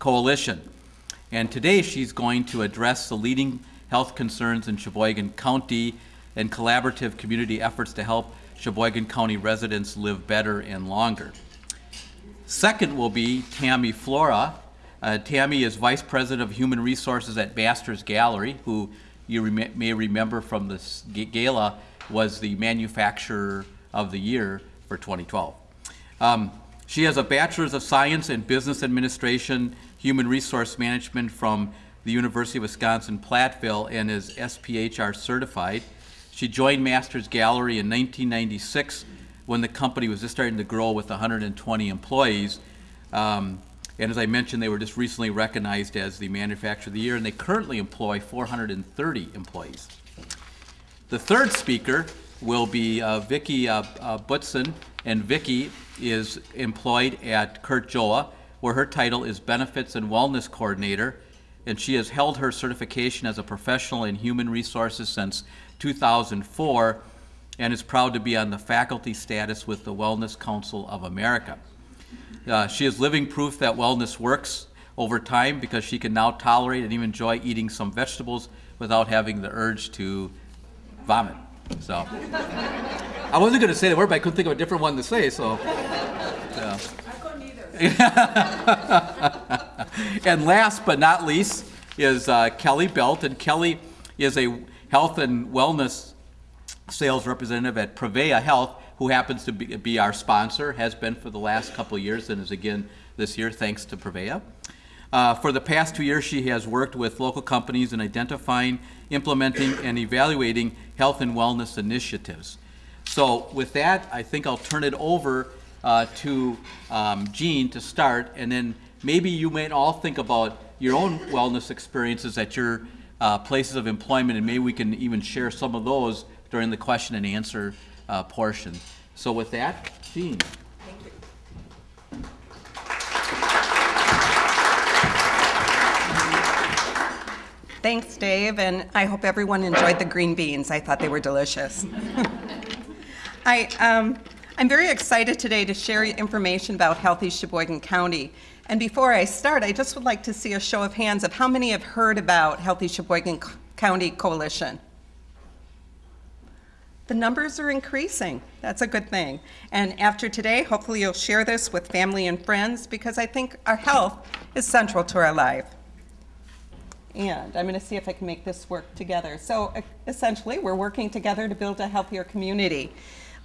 Coalition. And today she's going to address the leading health concerns in Sheboygan County and collaborative community efforts to help Sheboygan County residents live better and longer. Second will be Tammy Flora. Uh, Tammy is Vice President of Human Resources at Masters Gallery, who you may remember from this gala was the Manufacturer of the Year for 2012. Um, she has a Bachelor's of Science in Business Administration, Human Resource Management from the University of Wisconsin-Platteville and is SPHR certified. She joined Masters Gallery in 1996 when the company was just starting to grow with 120 employees. Um, and as I mentioned, they were just recently recognized as the Manufacturer of the Year, and they currently employ 430 employees. The third speaker will be uh, Vicki uh, uh, Butson, and Vicki is employed at Curt Joa, where her title is Benefits and Wellness Coordinator, and she has held her certification as a professional in human resources since 2004 and is proud to be on the faculty status with the Wellness Council of America. Uh, she is living proof that wellness works over time because she can now tolerate and even enjoy eating some vegetables without having the urge to vomit. So I wasn't going to say the word, but I couldn't think of a different one to say. So. Yeah. and last but not least is uh, Kelly Belt, and Kelly is a health and wellness sales representative at Prevea Health, who happens to be, be our sponsor, has been for the last couple years, and is again this year thanks to Prevea. Uh, for the past two years, she has worked with local companies in identifying, implementing, and evaluating health and wellness initiatives. So with that, I think I'll turn it over uh, to um, Jean to start, and then maybe you may all think about your own wellness experiences at your uh, places of employment, and maybe we can even share some of those during the question and answer uh, portion. So with that, Jean. Thanks, Dave, and I hope everyone enjoyed the green beans. I thought they were delicious. I, um, I'm very excited today to share information about Healthy Sheboygan County. And before I start, I just would like to see a show of hands of how many have heard about Healthy Sheboygan County Coalition. The numbers are increasing. That's a good thing. And after today, hopefully you'll share this with family and friends because I think our health is central to our life. And I'm going to see if I can make this work together. So essentially, we're working together to build a healthier community.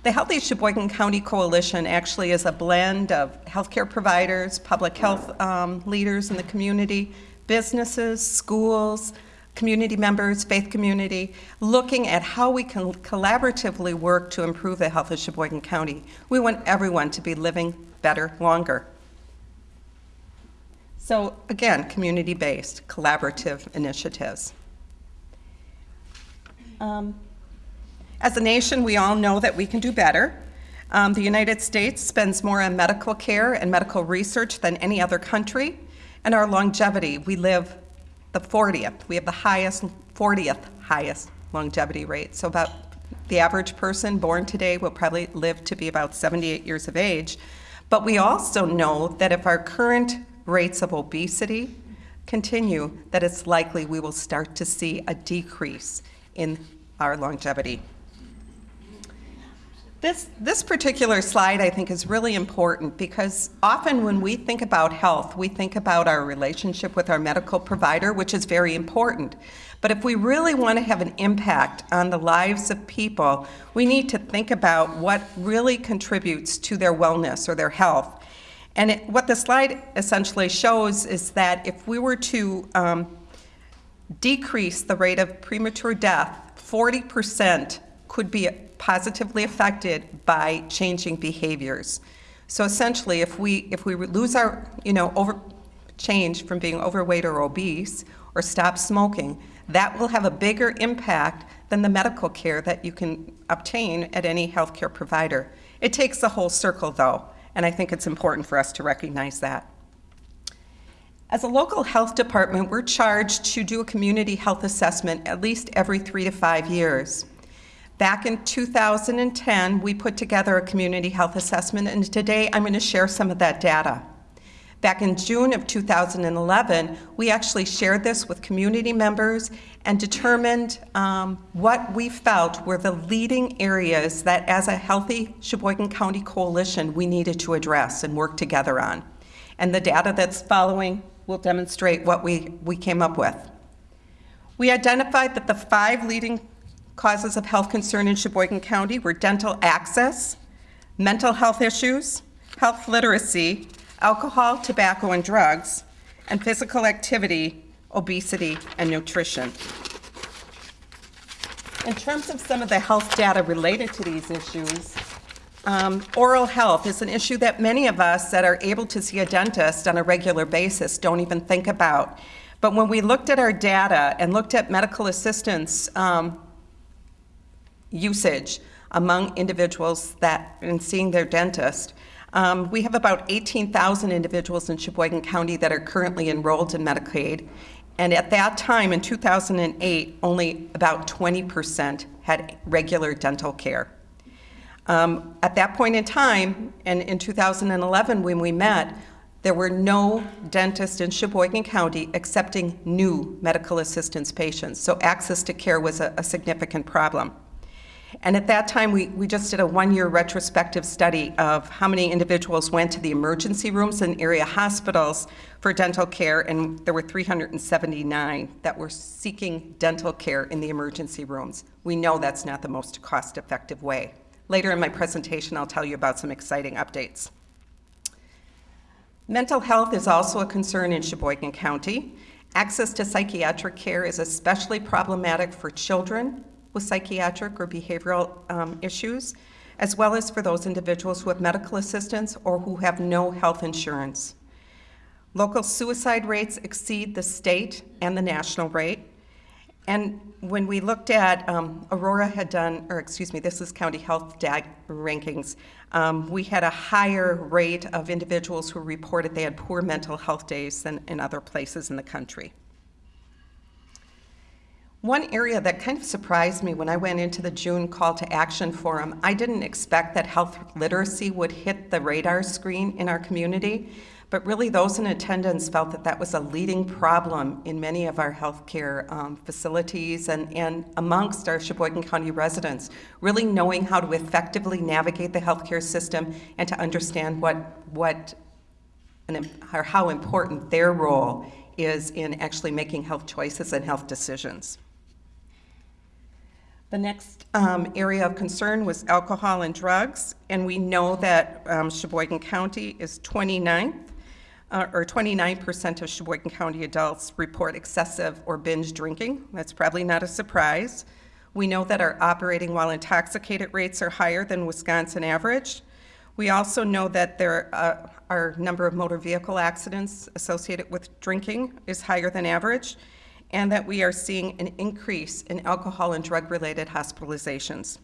The Healthy Sheboygan County Coalition actually is a blend of healthcare providers, public health um, leaders in the community, businesses, schools, community members, faith community, looking at how we can collaboratively work to improve the health of Sheboygan County. We want everyone to be living better longer. So again, community-based, collaborative initiatives. Um, as a nation, we all know that we can do better. Um, the United States spends more on medical care and medical research than any other country, and our longevity, we live the 40th. We have the highest, 40th highest longevity rate. So about the average person born today will probably live to be about 78 years of age. But we also know that if our current rates of obesity continue, that it's likely we will start to see a decrease in our longevity. This, this particular slide I think is really important because often when we think about health, we think about our relationship with our medical provider, which is very important. But if we really want to have an impact on the lives of people, we need to think about what really contributes to their wellness or their health. And it, what the slide essentially shows is that if we were to um, decrease the rate of premature death, 40% could be positively affected by changing behaviors. So essentially, if we, if we lose our, you know, over, change from being overweight or obese or stop smoking, that will have a bigger impact than the medical care that you can obtain at any healthcare provider. It takes the whole circle though. And I think it's important for us to recognize that. As a local health department, we're charged to do a community health assessment at least every three to five years. Back in 2010, we put together a community health assessment, and today I'm going to share some of that data. Back in June of 2011, we actually shared this with community members and determined um, what we felt were the leading areas that, as a healthy Sheboygan County coalition, we needed to address and work together on. And the data that's following will demonstrate what we, we came up with. We identified that the five leading causes of health concern in Sheboygan County were dental access, mental health issues, health literacy, alcohol, tobacco, and drugs, and physical activity, obesity, and nutrition. In terms of some of the health data related to these issues, um, oral health is an issue that many of us that are able to see a dentist on a regular basis don't even think about. But when we looked at our data and looked at medical assistance um, usage among individuals that in seeing their dentist, um, we have about 18,000 individuals in Sheboygan County that are currently enrolled in Medicaid. And at that time, in 2008, only about 20% had regular dental care. Um, at that point in time, and in 2011 when we met, there were no dentists in Sheboygan County accepting new medical assistance patients. So access to care was a, a significant problem. And at that time, we, we just did a one-year retrospective study of how many individuals went to the emergency rooms in area hospitals for dental care, and there were 379 that were seeking dental care in the emergency rooms. We know that's not the most cost-effective way. Later in my presentation, I'll tell you about some exciting updates. Mental health is also a concern in Sheboygan County. Access to psychiatric care is especially problematic for children with psychiatric or behavioral um, issues, as well as for those individuals who have medical assistance or who have no health insurance. Local suicide rates exceed the state and the national rate. And when we looked at, um, Aurora had done, or excuse me, this is county health rankings, um, we had a higher rate of individuals who reported they had poor mental health days than in other places in the country. One area that kind of surprised me when I went into the June call to action forum, I didn't expect that health literacy would hit the radar screen in our community, but really those in attendance felt that that was a leading problem in many of our healthcare um, facilities and, and amongst our Sheboygan County residents, really knowing how to effectively navigate the healthcare system and to understand what, what and, how important their role is in actually making health choices and health decisions. The next um, area of concern was alcohol and drugs, and we know that um, Sheboygan County is 29th, uh, or 29% of Sheboygan County adults report excessive or binge drinking. That's probably not a surprise. We know that our operating while intoxicated rates are higher than Wisconsin average. We also know that there uh, our number of motor vehicle accidents associated with drinking is higher than average and that we are seeing an increase in alcohol and drug-related hospitalizations.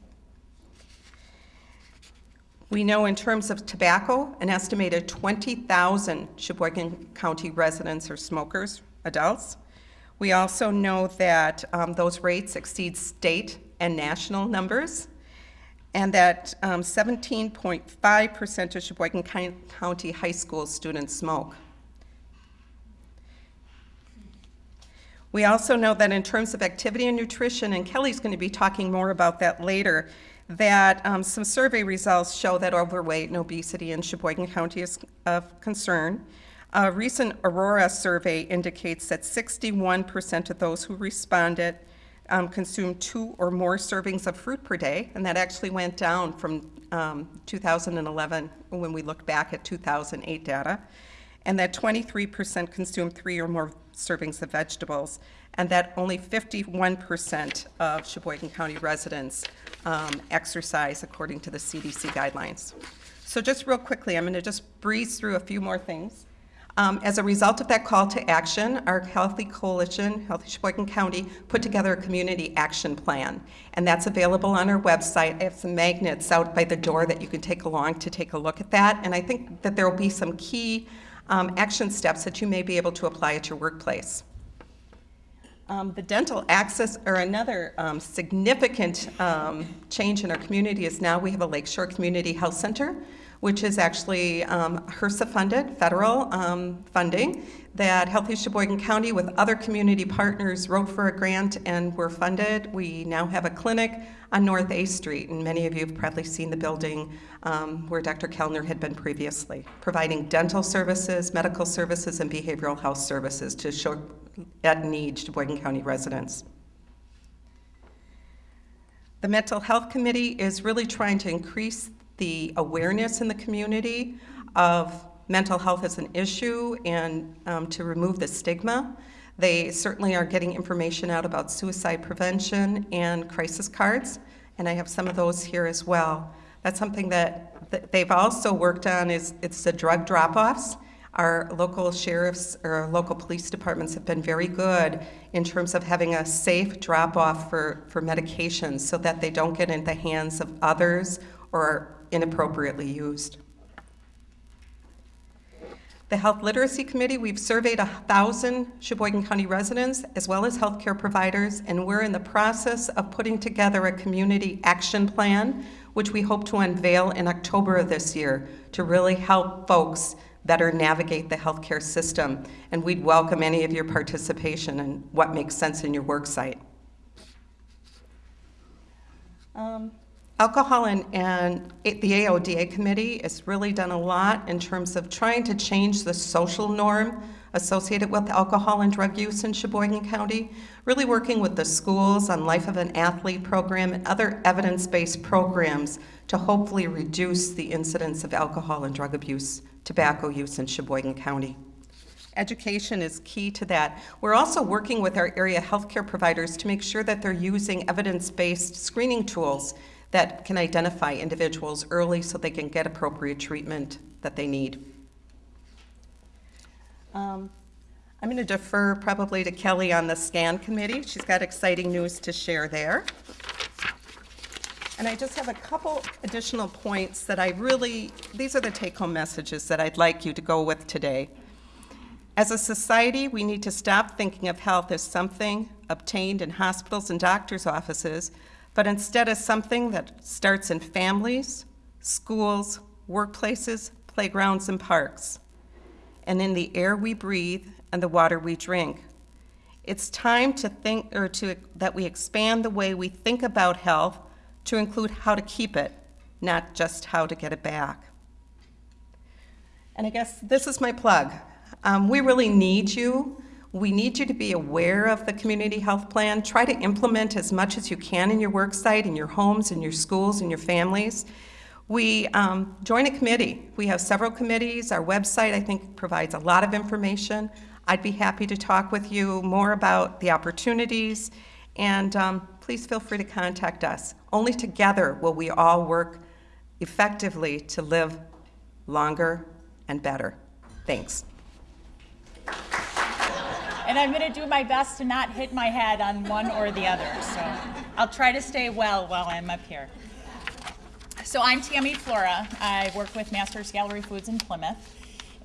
We know in terms of tobacco, an estimated 20,000 Sheboygan County residents are smokers, adults. We also know that um, those rates exceed state and national numbers, and that 17.5% um, of Sheboygan County high school students smoke. We also know that in terms of activity and nutrition, and Kelly's going to be talking more about that later, that um, some survey results show that overweight and obesity in Sheboygan County is of concern. A recent Aurora survey indicates that 61% of those who responded um, consumed two or more servings of fruit per day, and that actually went down from um, 2011 when we look back at 2008 data, and that 23% consumed three or more servings of vegetables, and that only 51% of Sheboygan County residents um, exercise according to the CDC guidelines. So just real quickly, I'm going to just breeze through a few more things. Um, as a result of that call to action, our Healthy Coalition, Healthy Sheboygan County, put together a community action plan, and that's available on our website. I have some magnets out by the door that you can take along to take a look at that, and I think that there will be some key um, action steps that you may be able to apply at your workplace. Um, the dental access, or another um, significant um, change in our community is now we have a Lakeshore Community Health Center, which is actually um, HRSA-funded, federal um, funding, that Healthy Sheboygan County with other community partners wrote for a grant and were funded. We now have a clinic on North A Street, and many of you have probably seen the building um, where Dr. Kellner had been previously, providing dental services, medical services, and behavioral health services to show at need Sheboygan County residents. The Mental Health Committee is really trying to increase the awareness in the community of mental health as an issue and um, to remove the stigma. They certainly are getting information out about suicide prevention and crisis cards, and I have some of those here as well. That's something that, that they've also worked on is it's the drug drop-offs. Our local sheriffs or local police departments have been very good in terms of having a safe drop-off for, for medications so that they don't get in the hands of others or inappropriately used. The Health Literacy Committee, we've surveyed 1,000 Sheboygan County residents as well as healthcare providers, and we're in the process of putting together a community action plan, which we hope to unveil in October of this year to really help folks better navigate the healthcare system. And we'd welcome any of your participation in what makes sense in your work site. Um, Alcohol and, and the AODA committee has really done a lot in terms of trying to change the social norm associated with alcohol and drug use in Sheboygan County, really working with the schools on Life of an Athlete program and other evidence-based programs to hopefully reduce the incidence of alcohol and drug abuse, tobacco use in Sheboygan County. Education is key to that. We're also working with our area healthcare providers to make sure that they're using evidence-based screening tools that can identify individuals early so they can get appropriate treatment that they need. Um, I'm going to defer probably to Kelly on the SCAN committee. She's got exciting news to share there. And I just have a couple additional points that I really, these are the take-home messages that I'd like you to go with today. As a society, we need to stop thinking of health as something obtained in hospitals and doctors' offices, but instead as something that starts in families, schools, workplaces, playgrounds, and parks, and in the air we breathe and the water we drink. It's time to think, or to, that we expand the way we think about health to include how to keep it, not just how to get it back. And I guess this is my plug. Um, we really need you. We need you to be aware of the community health plan. Try to implement as much as you can in your work site, in your homes, in your schools, in your families. We um, join a committee. We have several committees. Our website, I think, provides a lot of information. I'd be happy to talk with you more about the opportunities, and um, please feel free to contact us. Only together will we all work effectively to live longer and better. Thanks. And I'm going to do my best to not hit my head on one or the other. So I'll try to stay well while I'm up here. So I'm Tammy Flora. I work with Masters Gallery Foods in Plymouth.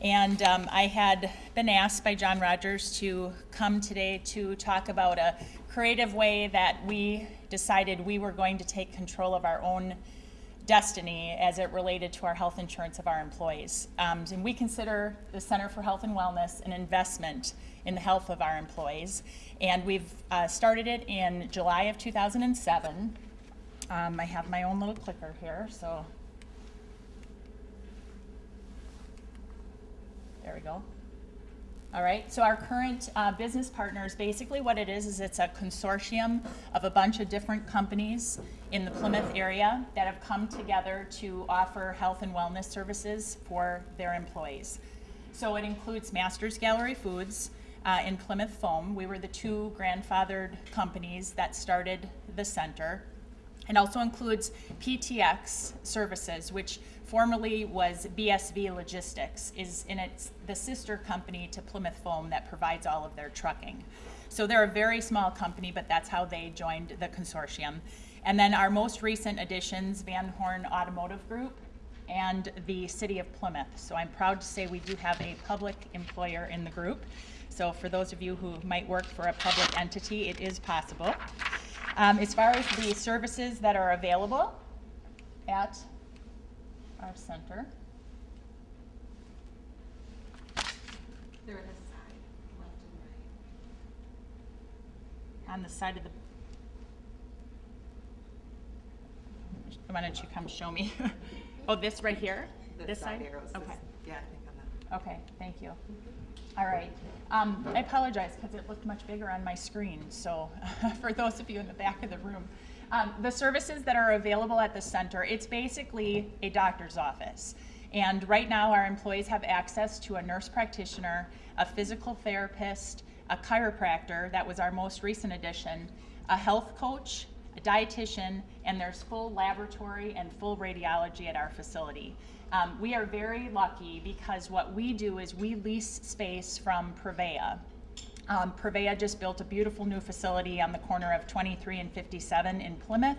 And um, I had been asked by John Rogers to come today to talk about a creative way that we decided we were going to take control of our own destiny as it related to our health insurance of our employees. Um, and we consider the Center for Health and Wellness an investment in the health of our employees. And we've uh, started it in July of 2007. Um, I have my own little clicker here, so. There we go. All right, so our current uh, business partners, basically what it is, is it's a consortium of a bunch of different companies in the Plymouth area that have come together to offer health and wellness services for their employees. So it includes Masters Gallery Foods uh, in Plymouth Foam. We were the two grandfathered companies that started the center. It also includes PTX Services, which formerly was BSV Logistics, is in its the sister company to Plymouth Foam that provides all of their trucking. So they're a very small company, but that's how they joined the consortium. And then our most recent additions, Van Horn Automotive Group and the City of Plymouth. So I'm proud to say we do have a public employer in the group. So for those of you who might work for a public entity, it is possible. Um, as far as the services that are available at our center. On the side, of the why don't you come show me? oh, this right here? The this side? side? Okay. Yeah. Okay, thank you. All right. Um, I apologize because it looked much bigger on my screen, so for those of you in the back of the room. Um, the services that are available at the center, it's basically a doctor's office. And right now, our employees have access to a nurse practitioner, a physical therapist, a chiropractor, that was our most recent addition, a health coach, a dietitian, and there's full laboratory and full radiology at our facility. Um, we are very lucky because what we do is we lease space from Prevea. Um, just built a beautiful new facility on the corner of 23 and 57 in Plymouth,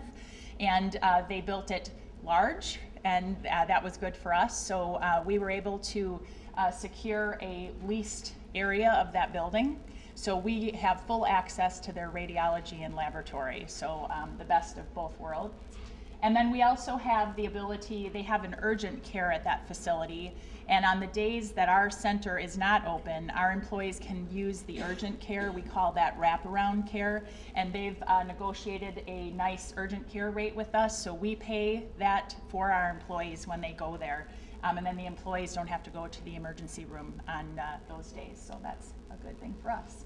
and uh, they built it large, and uh, that was good for us. So uh, we were able to uh, secure a leased area of that building. So we have full access to their radiology and laboratory, so um, the best of both worlds. And then we also have the ability, they have an urgent care at that facility. And on the days that our center is not open, our employees can use the urgent care. We call that wraparound care. And they've uh, negotiated a nice urgent care rate with us. So we pay that for our employees when they go there. Um, and then the employees don't have to go to the emergency room on uh, those days. So that's a good thing for us.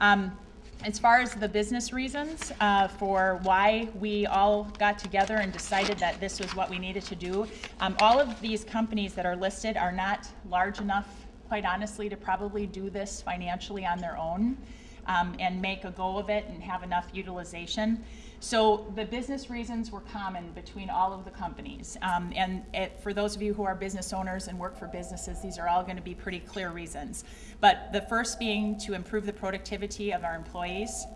Um, as far as the business reasons uh, for why we all got together and decided that this was what we needed to do, um, all of these companies that are listed are not large enough, quite honestly, to probably do this financially on their own um, and make a go of it and have enough utilization. So the business reasons were common between all of the companies. Um, and it, for those of you who are business owners and work for businesses, these are all going to be pretty clear reasons. But the first being to improve the productivity of our employees,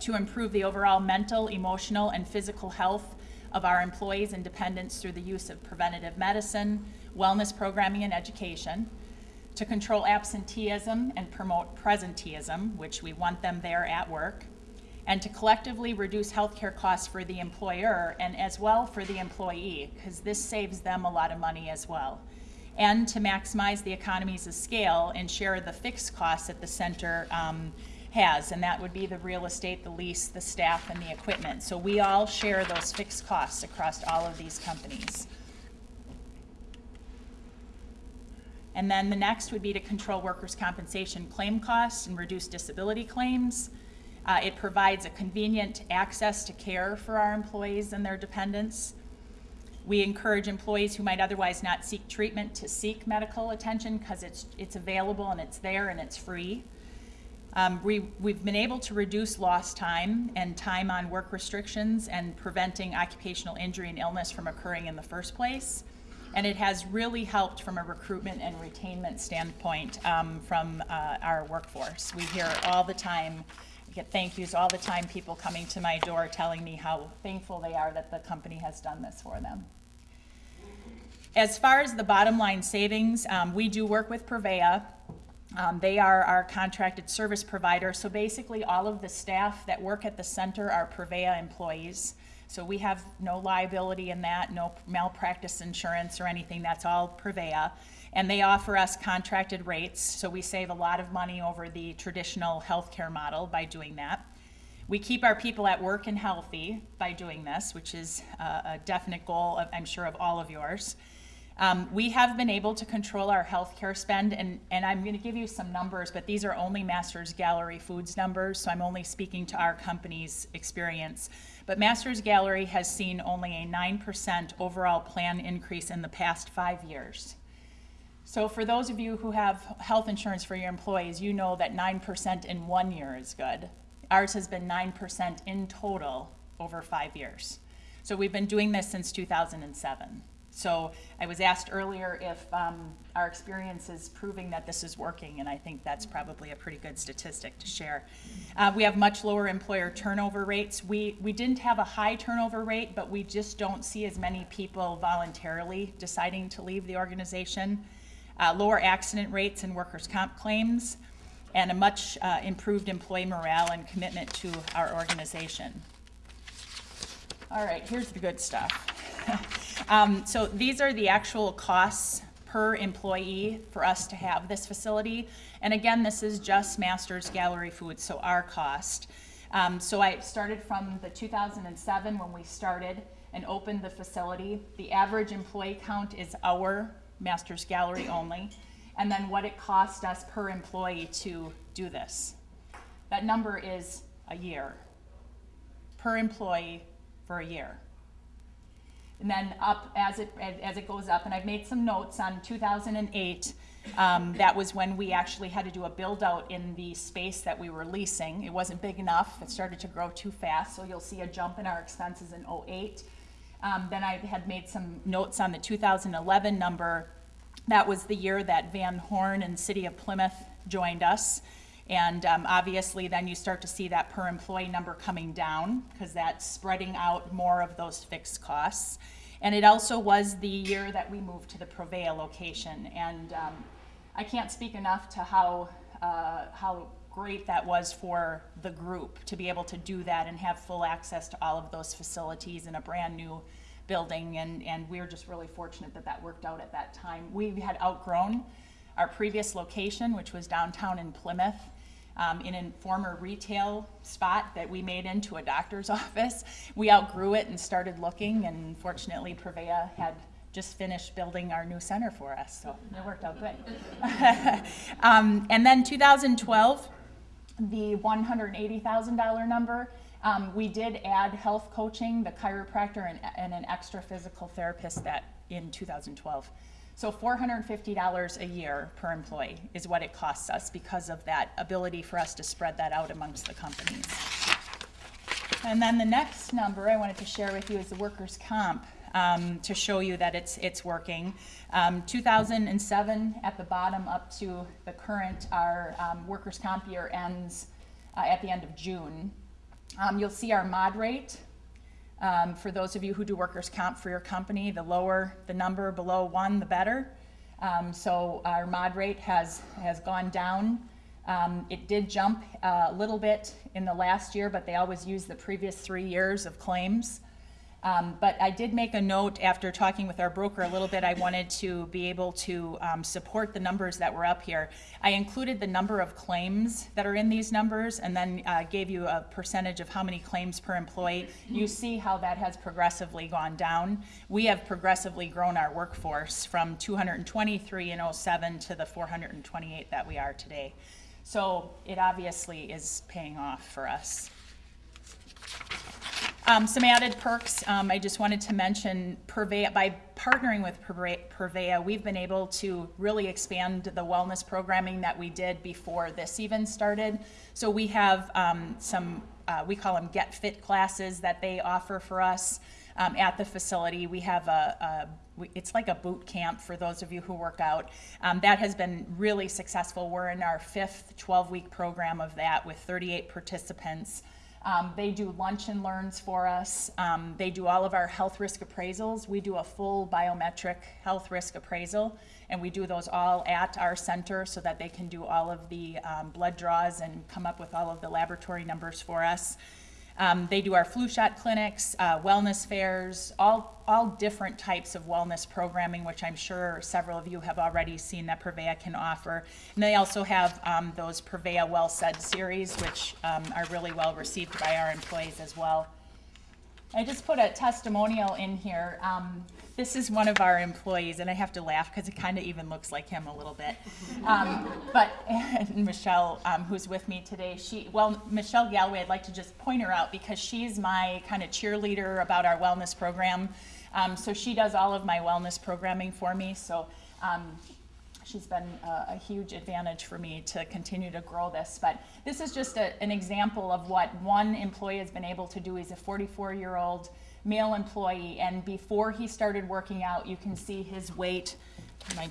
to improve the overall mental, emotional, and physical health of our employees and dependents through the use of preventative medicine, wellness programming, and education, to control absenteeism and promote presenteeism, which we want them there at work, and to collectively reduce healthcare costs for the employer and as well for the employee, because this saves them a lot of money as well. And to maximize the economies of scale and share the fixed costs that the center um, has, and that would be the real estate, the lease, the staff, and the equipment. So we all share those fixed costs across all of these companies. And then the next would be to control workers' compensation claim costs and reduce disability claims. Uh, it provides a convenient access to care for our employees and their dependents. We encourage employees who might otherwise not seek treatment to seek medical attention because it's, it's available and it's there and it's free. Um, we, we've been able to reduce lost time and time on work restrictions and preventing occupational injury and illness from occurring in the first place. And it has really helped from a recruitment and retainment standpoint um, from uh, our workforce. We hear all the time, get thank yous all the time, people coming to my door telling me how thankful they are that the company has done this for them. As far as the bottom line savings, um, we do work with Prevea. Um, they are our contracted service provider. So basically, all of the staff that work at the center are Prevea employees. So we have no liability in that, no malpractice insurance or anything. That's all Prevea. And they offer us contracted rates. So we save a lot of money over the traditional healthcare model by doing that. We keep our people at work and healthy by doing this, which is uh, a definite goal, of, I'm sure, of all of yours. Um, we have been able to control our healthcare spend, and, and I'm going to give you some numbers, but these are only Masters Gallery Foods numbers, so I'm only speaking to our company's experience. But Masters Gallery has seen only a 9% overall plan increase in the past five years. So for those of you who have health insurance for your employees, you know that 9% in one year is good. Ours has been 9% in total over five years. So we've been doing this since 2007. So I was asked earlier if um, our experience is proving that this is working, and I think that's probably a pretty good statistic to share. Uh, we have much lower employer turnover rates. We, we didn't have a high turnover rate, but we just don't see as many people voluntarily deciding to leave the organization. Uh, lower accident rates and workers' comp claims, and a much uh, improved employee morale and commitment to our organization. All right, here's the good stuff. um, so these are the actual costs per employee for us to have this facility. And again, this is just Masters Gallery Food, so our cost. Um, so I started from the 2007 when we started and opened the facility. The average employee count is our Masters Gallery only. And then what it cost us per employee to do this. That number is a year per employee for a year. And then up as it, as it goes up, and I've made some notes on 2008. Um, that was when we actually had to do a build out in the space that we were leasing. It wasn't big enough. It started to grow too fast, so you'll see a jump in our expenses in 08. Um, then I had made some notes on the 2011 number. That was the year that Van Horn and City of Plymouth joined us. And um, obviously, then you start to see that per employee number coming down because that's spreading out more of those fixed costs. And it also was the year that we moved to the Prevea location. And um, I can't speak enough to how, uh, how great that was for the group to be able to do that and have full access to all of those facilities in a brand new building. And, and we were just really fortunate that that worked out at that time. We had outgrown our previous location, which was downtown in Plymouth um, in a former retail spot that we made into a doctor's office. We outgrew it and started looking, and fortunately, Prevea had just finished building our new center for us, so it worked out good. um, and then 2012, the $180,000 number. Um, we did add health coaching, the chiropractor, and, and an extra physical therapist that in 2012. So $450 a year per employee is what it costs us because of that ability for us to spread that out amongst the companies. And then the next number I wanted to share with you is the workers' comp um, to show you that it's, it's working. Um, 2007 at the bottom up to the current, our um, workers' comp year ends uh, at the end of June. Um, you'll see our mod rate um, for those of you who do workers' comp for your company, the lower the number below one, the better. Um, so our mod rate has, has gone down. Um, it did jump uh, a little bit in the last year, but they always use the previous three years of claims. Um, but I did make a note after talking with our broker a little bit. I wanted to be able to um, support the numbers that were up here. I included the number of claims that are in these numbers and then uh, gave you a percentage of how many claims per employee. You see how that has progressively gone down. We have progressively grown our workforce from 223 in 07 to the 428 that we are today. So it obviously is paying off for us. Um, some added perks, um, I just wanted to mention Prevea, by partnering with Prevea, we've been able to really expand the wellness programming that we did before this even started. So we have um, some, uh, we call them Get Fit classes that they offer for us um, at the facility. We have a, a, it's like a boot camp for those of you who work out. Um, that has been really successful. We're in our fifth 12 week program of that with 38 participants. Um, they do lunch and learns for us. Um, they do all of our health risk appraisals. We do a full biometric health risk appraisal, and we do those all at our center so that they can do all of the um, blood draws and come up with all of the laboratory numbers for us. Um, they do our flu shot clinics, uh, wellness fairs, all, all different types of wellness programming, which I'm sure several of you have already seen that Prevea can offer. And they also have um, those Prevea Well Said series, which um, are really well received by our employees as well. I just put a testimonial in here. Um, this is one of our employees, and I have to laugh because it kind of even looks like him a little bit. Um, but Michelle, um, who's with me today, she, well, Michelle Galway, I'd like to just point her out because she's my kind of cheerleader about our wellness program. Um, so she does all of my wellness programming for me. So um, she's been a, a, huge advantage for me to continue to grow this. But this is just a, an example of what one employee has been able to do. He's a 44 year old male employee, and before he started working out, you can see his weight. My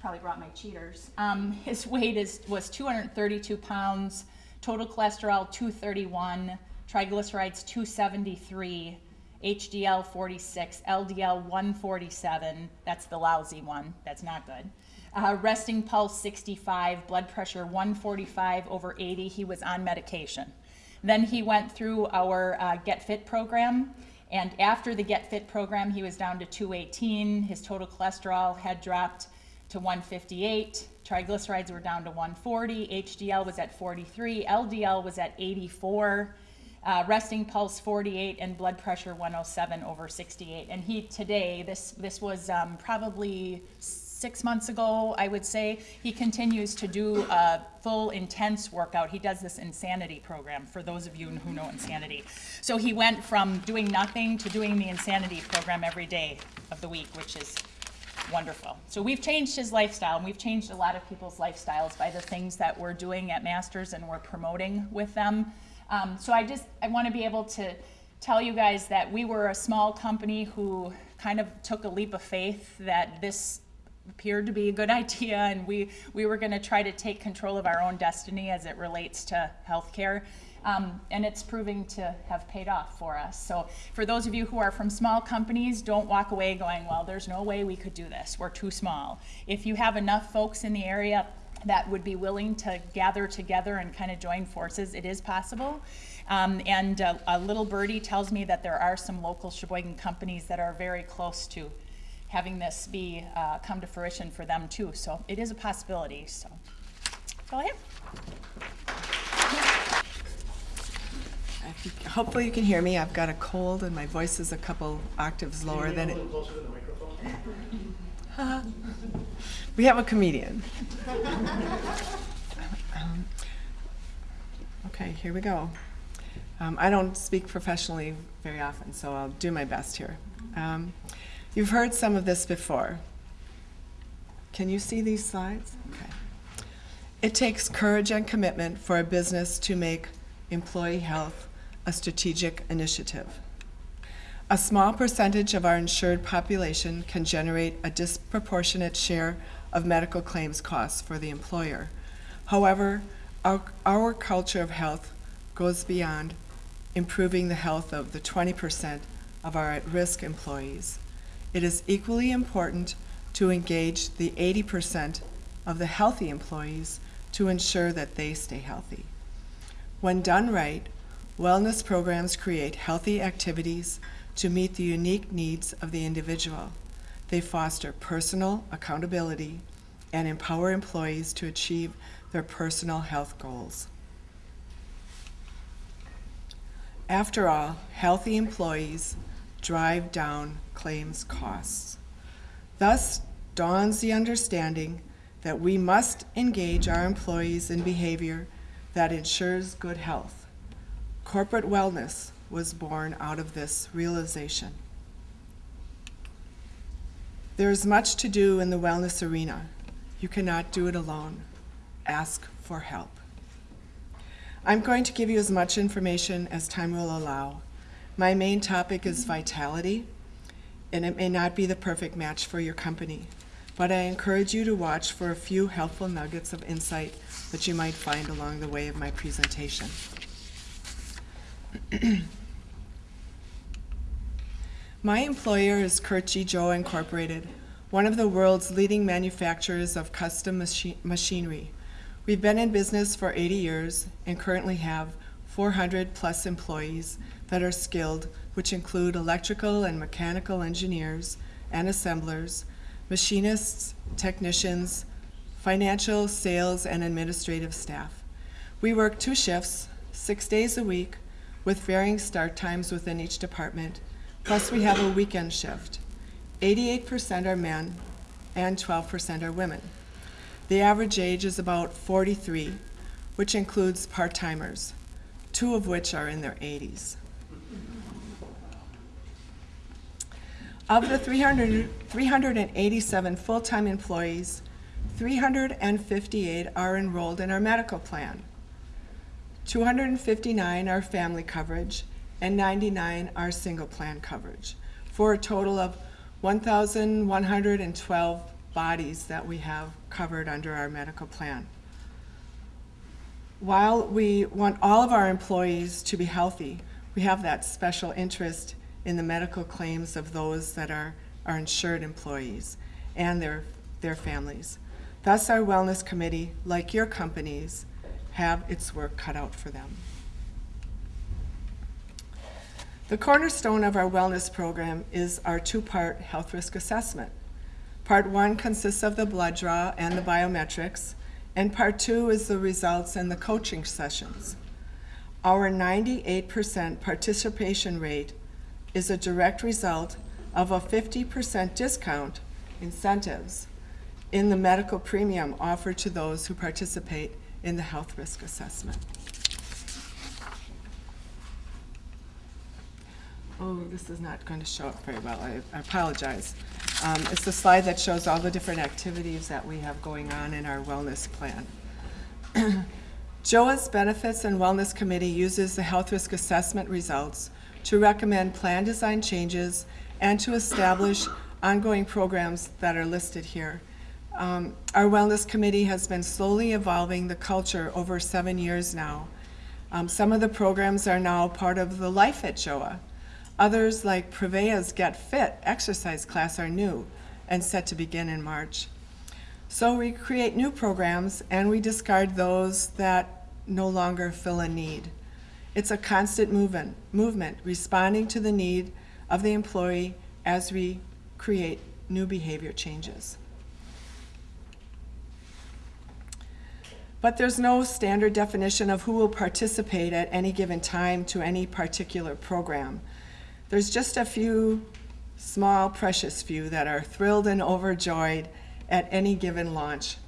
probably brought my cheaters. Um, his weight is was 232 pounds. Total cholesterol 231. Triglycerides 273. HDL 46, LDL 147. That's the lousy one. That's not good. Uh, resting pulse 65, blood pressure 145 over 80. He was on medication. Then he went through our uh, Get Fit program. And after the Get Fit program, he was down to 218. His total cholesterol had dropped to 158. Triglycerides were down to 140. HDL was at 43. LDL was at 84. Uh, resting pulse 48 and blood pressure 107 over 68. And he today, this this was um, probably six months ago, I would say. He continues to do a full intense workout. He does this insanity program for those of you who know insanity. So he went from doing nothing to doing the insanity program every day of the week, which is wonderful. So we've changed his lifestyle, and we've changed a lot of people's lifestyles by the things that we're doing at Masters and we're promoting with them. Um, so I just I want to be able to tell you guys that we were a small company who kind of took a leap of faith that this appeared to be a good idea and we, we were going to try to take control of our own destiny as it relates to healthcare. Um, and it's proving to have paid off for us. So, for those of you who are from small companies, don't walk away going, Well, there's no way we could do this. We're too small. If you have enough folks in the area that would be willing to gather together and kind of join forces, it is possible. Um, and uh, a little birdie tells me that there are some local Sheboygan companies that are very close to having this be uh, come to fruition for them too. So it is a possibility. So that's all I have. I think- Hopefully you can hear me. I've got a cold and my voice is a couple octaves lower than it. We have a comedian. Um, Okay, here we go. Um, I don't speak professionally very often, so I'll do my best here. Um, You've heard some of this before. Can you see these slides? Okay. It takes courage and commitment for a business to make employee health a strategic initiative. A small percentage of our insured population can generate a disproportionate share of medical claims costs for the employer. However, our, our culture of health goes beyond improving the health of the 20% of our at-risk employees. It is equally important to engage the 80% of the healthy employees to ensure that they stay healthy. When done right, wellness programs create healthy activities to meet the unique needs of the individual. They foster personal accountability and empower employees to achieve their personal health goals. After all, healthy employees drive down claims costs. Thus dawns the understanding that we must engage our employees in behavior that ensures good health. Corporate wellness was born out of this realization. There is much to do in the wellness arena. You cannot do it alone. Ask for help. I'm going to give you as much information as time will allow. My main topic is vitality, and it may not be the perfect match for your company, but I encourage you to watch for a few helpful nuggets of insight that you might find along the way of my presentation. My employer is G. Joa Incorporated, one of the world's leading manufacturers of custom machi- machinery. We've been in business for 80 years and currently have 400 plus employees that are skilled, which include electrical and mechanical engineers and assemblers, machinists, technicians, financial, sales, and administrative staff. We work two shifts, six days a week, with varying start times within each department, plus we have a weekend shift. 88% are men and 12% are women. The average age is about 43, which includes part-timers, two of which are in their 80s. Of the 300, 387 full-time employees, 358 are enrolled in our medical plan. 259 are family coverage, and 99 are single plan coverage, for a total of 1,112 bodies that we have covered under our medical plan. While we want all of our employees to be healthy, we have that special interest in the medical claims of those that are, are insured employees and their, their families. Thus, our wellness committee, like your companies, have its work cut out for them. The cornerstone of our wellness program is our two-part health risk assessment. Part one consists of the blood draw and the biometrics, and part two is the results and the coaching sessions. Our 98% participation rate is a direct result of a 50% discount incentives in the medical premium offered to those who participate in the health risk assessment. Oh, this is not going to show up very well. I I apologize. Um, It's the slide that shows all the different activities that we have going on in our wellness plan. JOA's Benefits and Wellness Committee uses the health risk assessment results to recommend plan design changes and to establish ongoing programs that are listed here. Um, Our Wellness Committee has been slowly evolving the culture over seven years now. Um, Some of the programs are now part of the Life at JOA. Others, like Prevea's Get Fit exercise class, are new and set to begin in March. So we create new programs and we discard those that no longer fill a need. It's a constant movement, movement, responding to the need of the employee as we create new behavior changes. But there's no standard definition of who will participate at any given time to any particular program. There's just a few small, precious few that are thrilled and overjoyed at any given launch.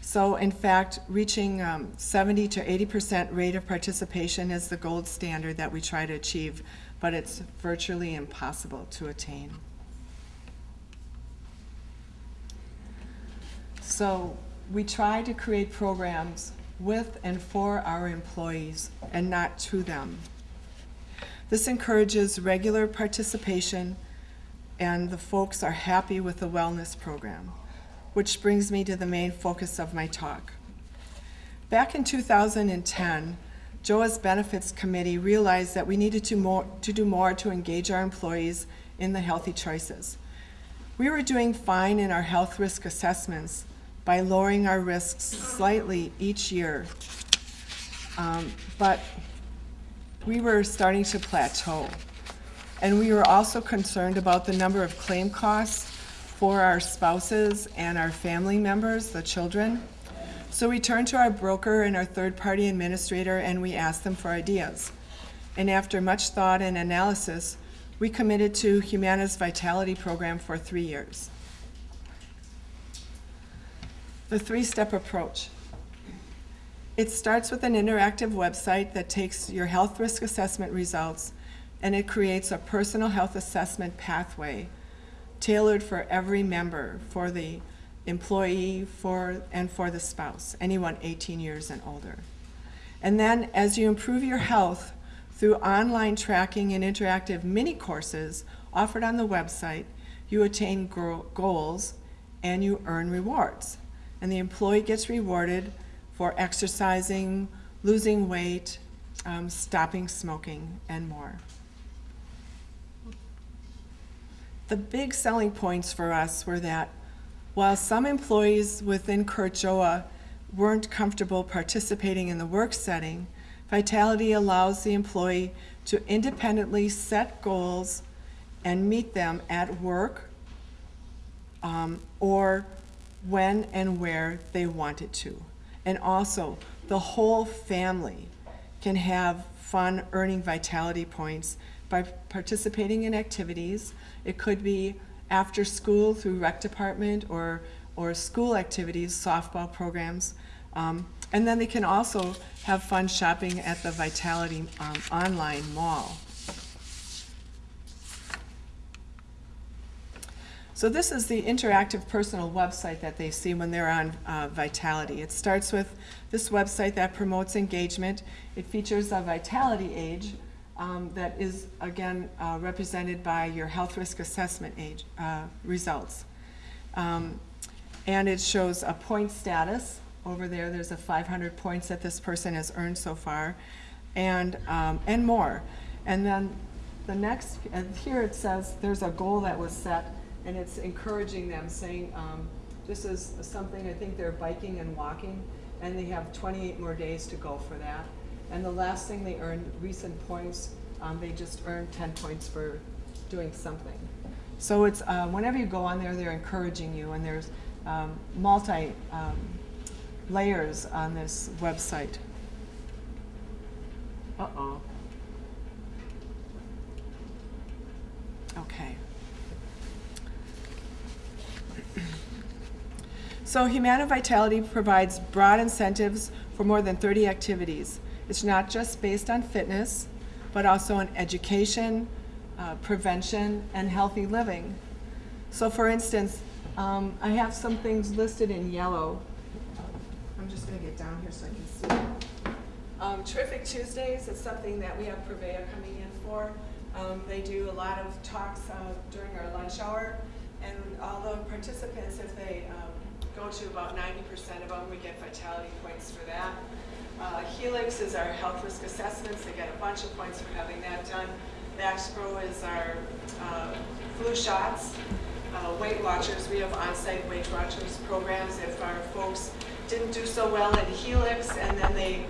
So in fact, reaching um, 70 to 80% rate of participation is the gold standard that we try to achieve, but it's virtually impossible to attain. So we try to create programs with and for our employees and not to them. This encourages regular participation and the folks are happy with the wellness program, which brings me to the main focus of my talk. Back in 2010, JOA's Benefits Committee realized that we needed to, more, to do more to engage our employees in the healthy choices. We were doing fine in our health risk assessments by lowering our risks slightly each year. Um, but we were starting to plateau. And we were also concerned about the number of claim costs for our spouses and our family members, the children. So we turned to our broker and our third-party administrator and we asked them for ideas. And after much thought and analysis, we committed to Humana's Vitality Program for three years. The three-step approach. It starts with an interactive website that takes your health risk assessment results and it creates a personal health assessment pathway tailored for every member, for the employee, for, and for the spouse, anyone 18 years and older. And then as you improve your health through online tracking and interactive mini courses offered on the website, you attain goals and you earn rewards. And the employee gets rewarded for exercising, losing weight, um, stopping smoking, and more. The big selling points for us were that while some employees within Curt Joa weren't comfortable participating in the work setting, Vitality allows the employee to independently set goals and meet them at work um, or when and where they wanted to. And also, the whole family can have fun earning vitality points by participating in activities. It could be after school through rec department or, or school activities, softball programs. Um, and then they can also have fun shopping at the Vitality um, online mall. So this is the interactive personal website that they see when they're on uh, Vitality. It starts with this website that promotes engagement. It features a Vitality age um, that is, again, uh, represented by your health risk assessment age uh, results. Um, and it shows a point status. Over there, there's a 500 points that this person has earned so far, and, um, and more. And then the next, here it says there's a goal that was set and it's encouraging them, saying, um, this is something, I think they're biking and walking, and they have 28 more days to go for that. And the last thing they earned, recent points, um, they just earned 10 points for doing something. So it's, uh, whenever you go on there, they're encouraging you, and there's um, multi um, layers on this website. Uh-oh. Okay. So Humana Vitality provides broad incentives for more than 30 activities. It's not just based on fitness, but also on education, uh, prevention, and healthy living. So for instance, um, I have some things listed in yellow. I'm just going to get down here so I can see. Um, Terrific Tuesdays is something that we have Prevea coming in for. Um, they do a lot of talks uh, during our lunch hour, and all the participants, if they um, go to about 90% of them, we get vitality points for that. Uh, Helix is our health risk assessments. They get a bunch of points for having that done. Vaxpro is our uh, flu shots. Uh, Weight Watchers, we have on-site Weight Watchers programs. If our folks didn't do so well in Helix and then they,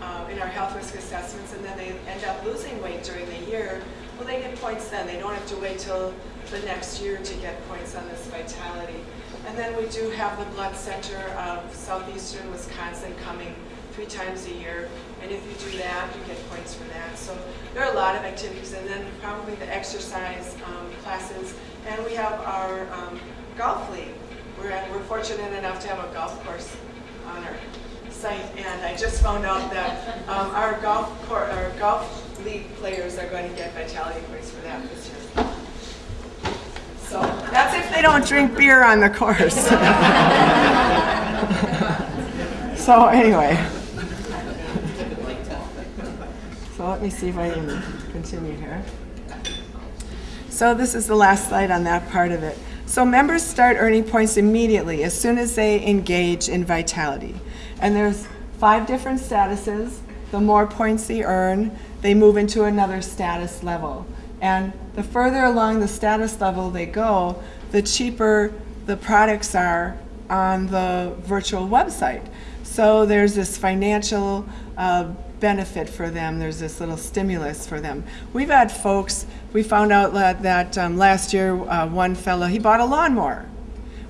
uh, in our health risk assessments, and then they end up losing weight during the year, well, they get points then. They don't have to wait till the next year to get points on this vitality. And then we do have the Blood Center of Southeastern Wisconsin coming three times a year. And if you do that, you get points for that. So there are a lot of activities. And then probably the exercise um, classes. And we have our um, golf league. We're, at, we're fortunate enough to have a golf course on our site. And I just found out that um, our golf our golf league players are going to get vitality points for that this year. So that's if they don't drink beer on the course. so anyway. So let me see if I can continue here. So this is the last slide on that part of it. So members start earning points immediately as soon as they engage in Vitality. And there's five different statuses. The more points they earn, they move into another status level. And the further along the status level they go, the cheaper the products are on the virtual website. So there's this financial uh, benefit for them. There's this little stimulus for them. We've had folks, we found out that, that um, last year uh, one fellow, he bought a lawnmower.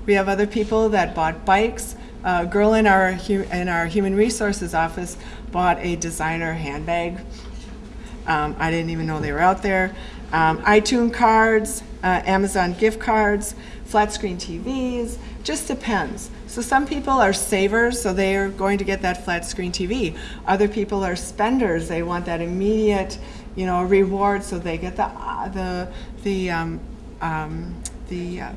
We have other people that bought bikes. A girl in our, in our human resources office bought a designer handbag. Um, I didn't even know they were out there. Um, iTunes cards, uh, Amazon gift cards, flat screen TVs, just depends. So some people are savers, so they are going to get that flat screen TV. Other people are spenders, they want that immediate, you know, reward, so they get the uh, the the um, um, the uh,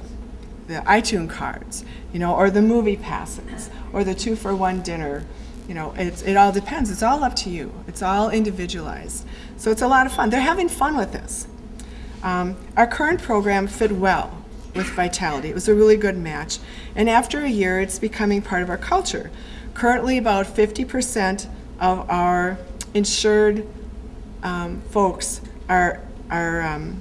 the iTunes cards, you know, or the movie passes, or the two for one dinner. You know, it's, it all depends. It's all up to you. It's all individualized. So it's a lot of fun. They're having fun with this. Um, our current program fit well with Vitality. It was a really good match. And after a year, it's becoming part of our culture. Currently, about 50% of our insured um, folks are, are um,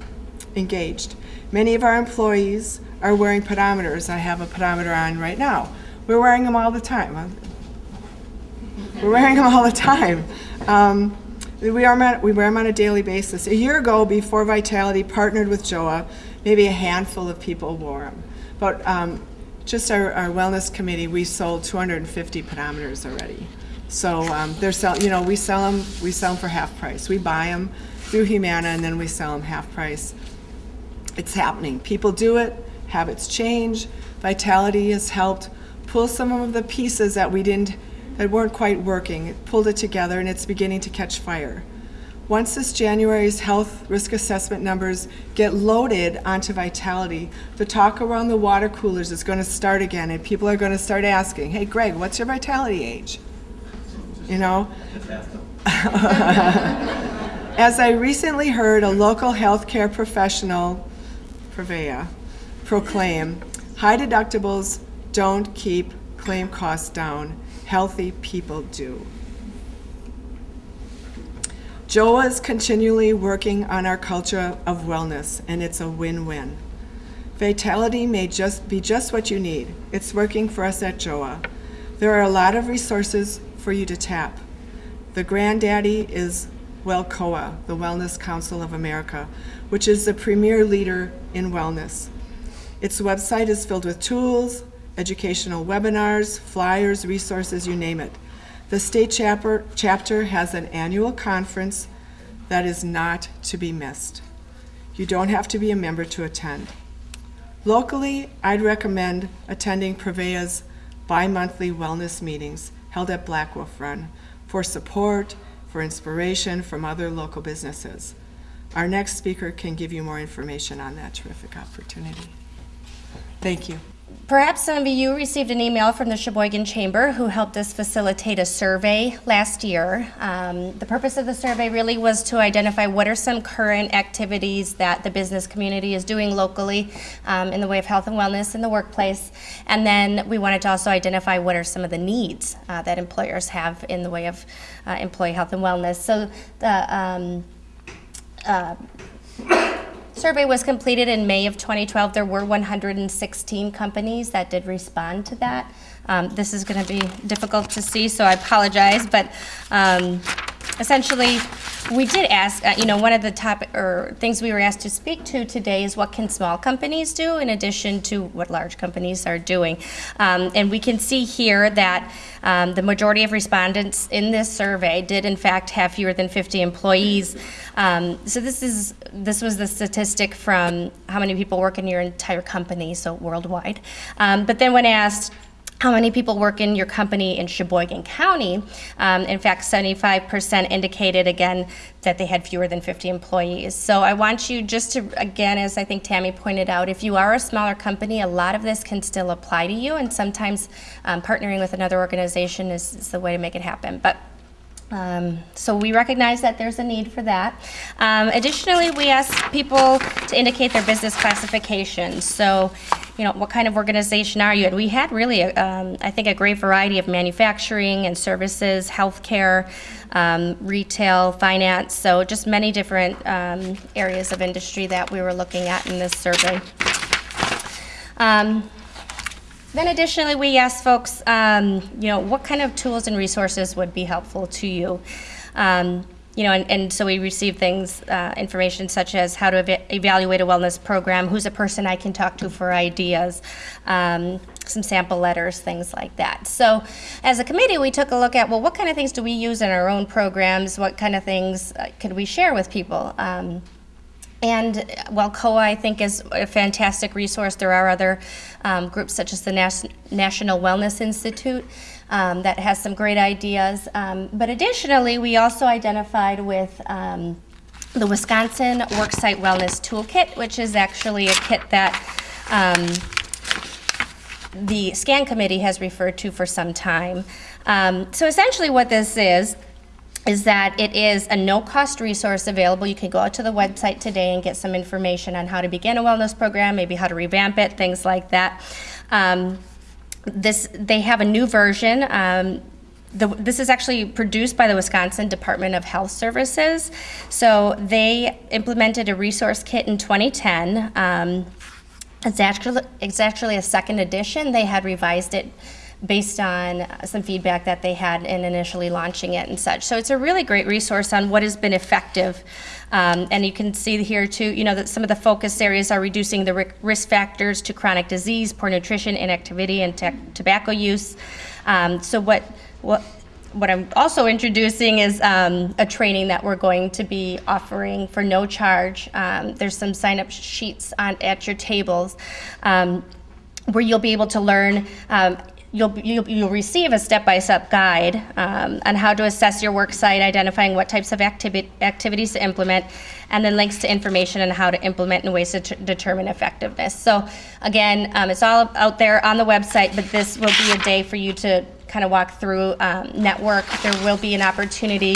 engaged. Many of our employees are wearing pedometers. I have a pedometer on right now. We're wearing them all the time. We're wearing them all the time. Um, we, wear them on, we wear them on a daily basis. A year ago, before Vitality partnered with JOA, maybe a handful of people wore them. But um, just our, our wellness committee, we sold 250 pedometers already. So um, they're sell, you know, we sell them, we sell them for half price. We buy them through Humana and then we sell them half price. It's happening. People do it. Habits change. Vitality has helped pull some of the pieces that we didn't that weren't quite working. It pulled it together and it's beginning to catch fire. Once this January's health risk assessment numbers get loaded onto Vitality, the talk around the water coolers is going to start again and people are going to start asking, hey Greg, what's your Vitality age? You know? As I recently heard a local healthcare professional, Prevea, proclaim, high deductibles don't keep claim costs down healthy people do. JOA is continually working on our culture of wellness, and it's a win-win. Vitality may just be just what you need. It's working for us at JOA. There are a lot of resources for you to tap. The granddaddy is WELCOA, the Wellness Council of America, which is the premier leader in wellness. Its website is filled with tools, educational webinars, flyers, resources, you name it. The state chapter, chapter has an annual conference that is not to be missed. You don't have to be a member to attend. Locally, I'd recommend attending Prevea's bi-monthly wellness meetings held at Black Wolf Run for support, for inspiration from other local businesses. Our next speaker can give you more information on that terrific opportunity. Thank you. Perhaps some of you received an email from the Sheboygan Chamber who helped us facilitate a survey last year. Um, the purpose of the survey really was to identify what are some current activities that the business community is doing locally um, in the way of health and wellness in the workplace. And then we wanted to also identify what are some of the needs uh, that employers have in the way of uh, employee health and wellness. So the um, uh, Survey was completed in May of 2012. There were 116 companies that did respond to that. Um, this is going to be difficult to see, so I apologize, but um, essentially, we did ask, uh, you know, one of the top or things we were asked to speak to today is what can small companies do in addition to what large companies are doing. Um, and we can see here that um, the majority of respondents in this survey did in fact have fewer than 50 employees. Um, so this is this was the statistic from how many people work in your entire company, so worldwide. Um, but then when asked how many people work in your company in Sheboygan County. Um, in fact, 75% indicated again that they had fewer than 50 employees. So I want you just to, again, as I think Tammy pointed out, if you are a smaller company, a lot of this can still apply to you, and sometimes um, partnering with another organization is, is the way to make it happen. But um, so we recognize that there's a need for that. Um, additionally, we ask people to indicate their business classification. So, you know, what kind of organization are you? And we had really, um, I think, a great variety of manufacturing and services, healthcare, um, retail, finance. So just many different um, areas of industry that we were looking at in this survey. Um, then additionally, we asked folks, um, you know, what kind of tools and resources would be helpful to you? Um, you know, and, and, so we receive things, uh, information such as how to ev evaluate a wellness program, who's a person I can talk to for ideas, um, some sample letters, things like that. So as a committee, we took a look at, well, what kind of things do we use in our own programs? What kind of things uh, could we share with people? Um, and WELCOA, I think, is a fantastic resource, there are other um, groups such as the Nas National Wellness Institute um, that has some great ideas. Um, but additionally, we also identified with um, the Wisconsin Worksite Wellness Toolkit, which is actually a kit that um, the SCAN committee has referred to for some time. Um, so essentially what this is, is that it is a no-cost resource available. You can go out to the website today and get some information on how to begin a wellness program, maybe how to revamp it, things like that. Um, this, they have a new version. Um, the, this is actually produced by the Wisconsin Department of Health Services. So they implemented a resource kit in 2010. Um, it's actually, it's actually a second edition. They had revised it based on some feedback that they had in initially launching it and such. So it's a really great resource on what has been effective. Um, and you can see here too, you know, that some of the focus areas are reducing the risk factors to chronic disease, poor nutrition, inactivity, and tobacco use. Um, so what, what, what I'm also introducing is um, a training that we're going to be offering for no charge. Um, there's some sign-up sheets on, at your tables um, where you'll be able to learn um, you'll, you'll, you'll receive a step-by-step guide um, on how to assess your work site, identifying what types of activi activities to implement, and then links to information on how to implement and ways to determine effectiveness. So again, um, it's all out there on the website, but this will be a day for you to kind of walk through um, network. There will be an opportunity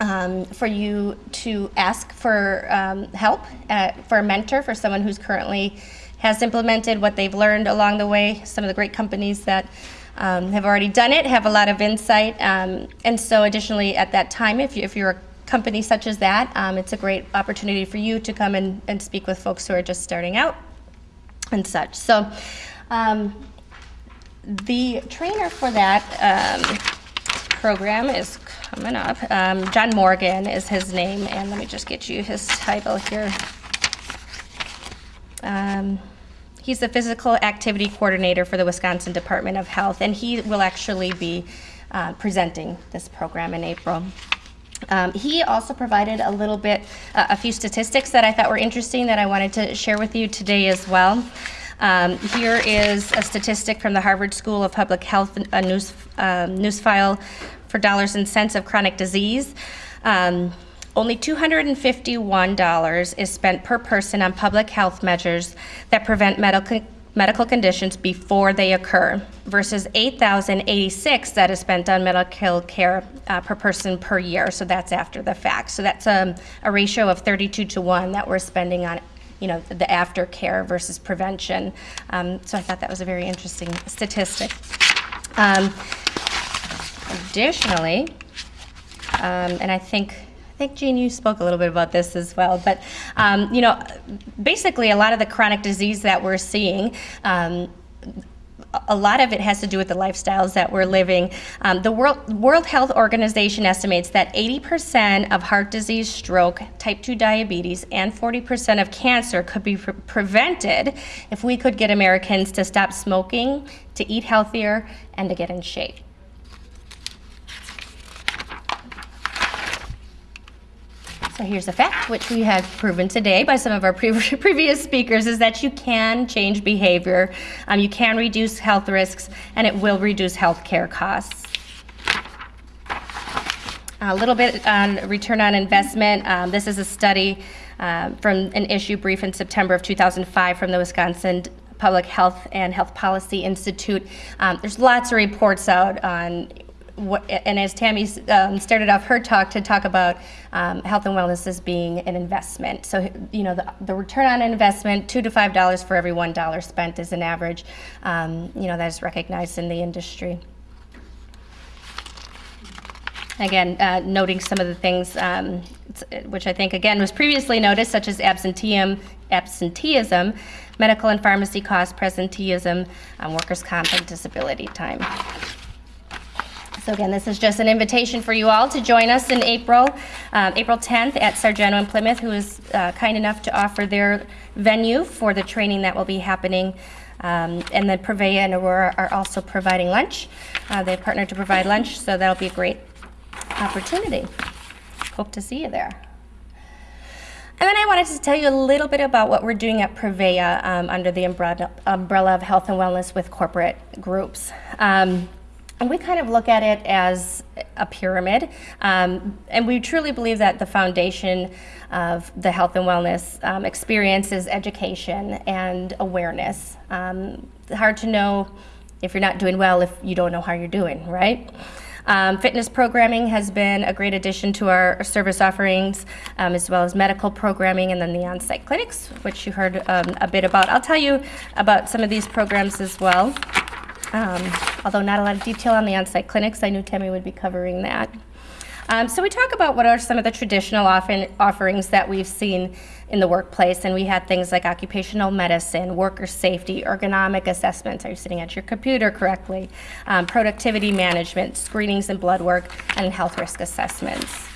um, for you to ask for um, help, uh, for a mentor, for someone who's currently has implemented what they've learned along the way. Some of the great companies that um, have already done it have a lot of insight. Um, and so additionally at that time, if, you, if you're a company such as that, um, it's a great opportunity for you to come and, and speak with folks who are just starting out and such. So um, the trainer for that um, program is coming up. Um, John Morgan is his name, and let me just get you his title here. Um, he's the physical activity coordinator for the Wisconsin Department of Health, and he will actually be uh, presenting this program in April. Um, he also provided a little bit, uh, a few statistics that I thought were interesting that I wanted to share with you today as well. Um, here is a statistic from the Harvard School of Public Health, a news, um, news file for dollars and cents of chronic disease. Um, only $251 is spent per person on public health measures that prevent medical medical conditions before they occur versus 8,086 that is spent on medical care uh, per person per year. So that's after the fact. So that's um, a ratio of 32 to 1 that we're spending on you know, the aftercare versus prevention. Um, so I thought that was a very interesting statistic. Um, additionally, um, and I think think Jean, you spoke a little bit about this as well. But um, you know, basically, a lot of the chronic disease that we're seeing. Um, a lot of it has to do with the lifestyles that we're living. Um, the World, World Health Organization estimates that 80% of heart disease, stroke, type 2 diabetes, and 40% of cancer could be pre- prevented if we could get Americans to stop smoking, to eat healthier, and to get in shape. So here's a fact, which we have proven today by some of our pre- previous speakers, is that you can change behavior, um, you can reduce health risks, and it will reduce health care costs. A little bit on return on investment. Um, this is a study uh, from an issue brief in September of 2005 from the Wisconsin Public Health and Health Policy Institute. Um, there's lots of reports out on what, and as Tammy um, started off her talk to talk about um, health and wellness as being an investment. So, you know, the, the return on investment, two to five dollars for every one dollar spent is an average. Um, you know, that is recognized in the industry. Again, uh, noting some of the things um, which I think again was previously noticed, such as absenteeism, absenteeism, medical and pharmacy costs, presenteeism, um, workers' comp, and disability time. So again, this is just an invitation for you all to join us in April, um, April 10th at Sargento in Plymouth, who is uh, kind enough to offer their venue for the training that will be happening. Um, and then Prevea and Aurora are also providing lunch. Uh, they've partnered to provide lunch, so that'll be a great opportunity. Hope to see you there. And then I wanted to tell you a little bit about what we're doing at Prevea um, under the umbrella, umbrella, of health and wellness with corporate groups. Um, and we kind of look at it as a pyramid. Um, and we truly believe that the foundation of the health and wellness um, experience is education and awareness. Um, hard to know if you're not doing well if you don't know how you're doing, right? Um, fitness programming has been a great addition to our service offerings, um, as well as medical programming and then the on site clinics, which you heard um, a bit about. I'll tell you about some of these programs as well. Um, although not a lot of detail on the on-site clinics, I knew Tammy would be covering that. Um, so we talk about what are some of the traditional offerings that we've seen in the workplace, and we had things like occupational medicine, worker safety, ergonomic assessments, are you sitting at your computer correctly, um, productivity management, screenings and blood work, and health risk assessments.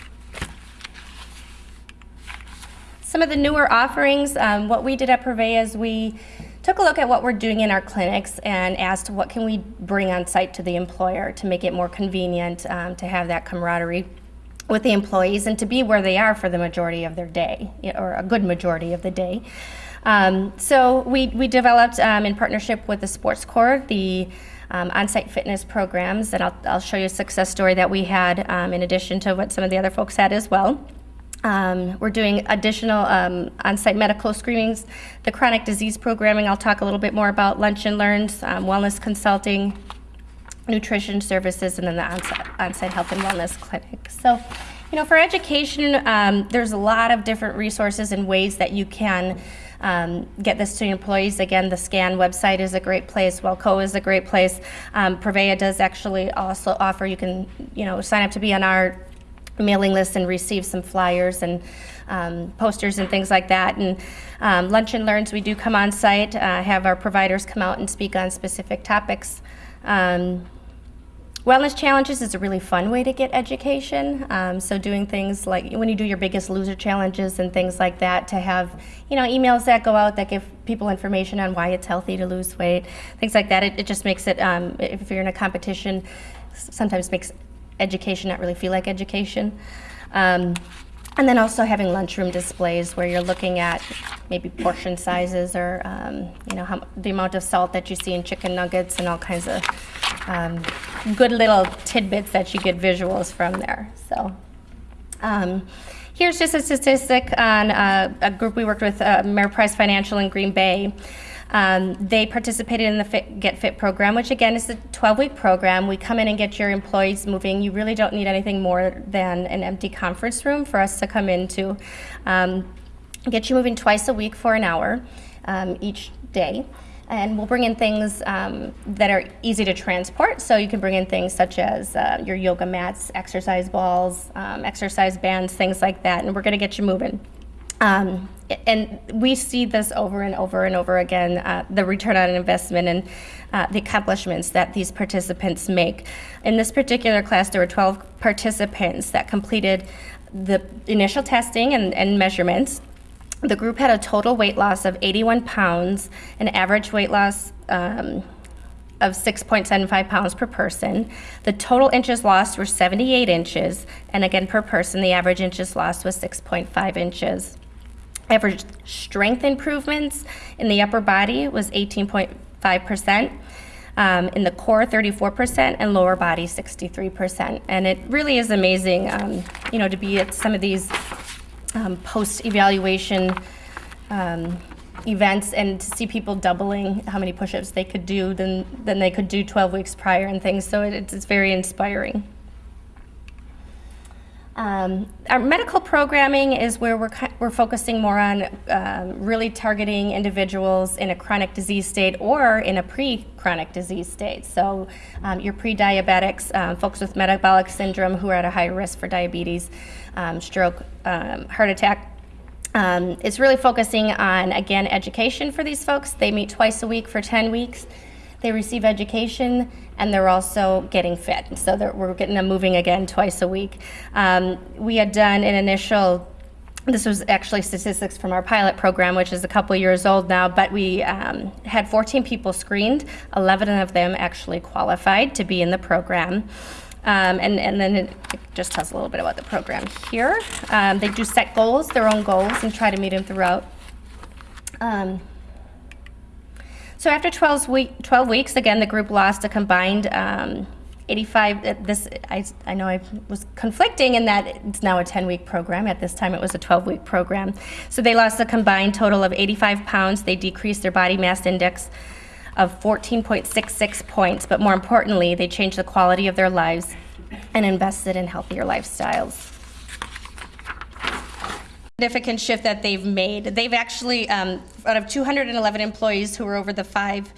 Some of the newer offerings, um, what we did at Prevea is we took a look at what we're doing in our clinics and asked what can we bring on site to the employer to make it more convenient um, to have that camaraderie with the employees and to be where they are for the majority of their day or a good majority of the day. Um, so we, we developed um, in partnership with the Sports Corps the um, on-site fitness programs and I'll, I'll show you a success story that we had um, in addition to what some of the other folks had as well. Um, we're doing additional um, on-site medical screenings, the chronic disease programming. I'll talk a little bit more about lunch and learns, um, wellness consulting, nutrition services, and then the on-site, health and wellness clinic. So, you know, for education, um, there's a lot of different resources and ways that you can um, get this to employees. Again, the SCAN website is a great place. WELCOA is a great place. Um, Prevea does actually also offer, you can, you know, sign up to be on our mailing list and receive some flyers and um, posters and things like that. And um, Lunch and Learns, we do come on site, uh, have our providers come out and speak on specific topics. Um, Wellness challenges is a really fun way to get education. Um, so doing things like when you do your biggest loser challenges and things like that, to have you know emails that go out that give people information on why it's healthy to lose weight, things like that. It, it just makes it um, if you're in a competition, sometimes makes education not really feel like education. Um, and then also having lunchroom displays where you're looking at maybe portion sizes or um, you know how, the amount of salt that you see in chicken nuggets and all kinds of um, good little tidbits that you get visuals from there. So. Um, here's just a statistic on uh, a group we worked with, uh, Price Financial in Green Bay. Um, they participated in the Fit, Get Fit program, which again is a 12 week program. We come in and get your employees moving. You really don't need anything more than an empty conference room for us to come into. Um, get you moving twice a week for an hour um, each day. And we'll bring in things um, that are easy to transport. So you can bring in things such as uh, your yoga mats, exercise balls, um, exercise bands, things like that. And we're going to get you moving. Um, and we see this over and over and over again uh, the return on investment and uh, the accomplishments that these participants make. In this particular class, there were 12 participants that completed the initial testing and, and measurements. The group had a total weight loss of 81 pounds, an average weight loss um, of 6.75 pounds per person. The total inches lost were 78 inches, and again, per person, the average inches lost was 6.5 inches. Average strength improvements in the upper body was 18.5%. Um, in the core, 34%, and lower body, 63%. And it really is amazing, um, you know, to be at some of these um, post-evaluation um, events and to see people doubling how many push-ups they could do than, than they could do 12 weeks prior and things. So it, it's very inspiring. Um, our medical programming is where we're, we're focusing more on um, really targeting individuals in a chronic disease state or in a pre-chronic disease state. So um, your pre-diabetics, um, folks with metabolic syndrome who are at a higher risk for diabetes, um, stroke, um, heart attack. It's really focusing on, again, education for these folks. They meet twice a week for 10 weeks. They receive education and they're also getting fit. So we're getting them moving again twice a week. Um, we had done an initial this was actually statistics from our pilot program, which is a couple years old now, but we um, had 14 people screened. 11 of them actually qualified to be in the program. Um, and, and then it, it just tells a little bit about the program here. Um, they do set goals, their own goals, and try to meet them throughout. Um, so after 12, week, 12 weeks, again, the group lost a combined um, 85. uh, This I, I know I was conflicting in that it's now a 10-week program. At this time, it was a 12-week program. So they lost a combined total of 85 pounds. They decreased their body mass index of 14.66 points. But more importantly, they changed the quality of their lives and invested in healthier lifestyles significant shift that they've made. They've actually, um, out of 211 employees who were over the five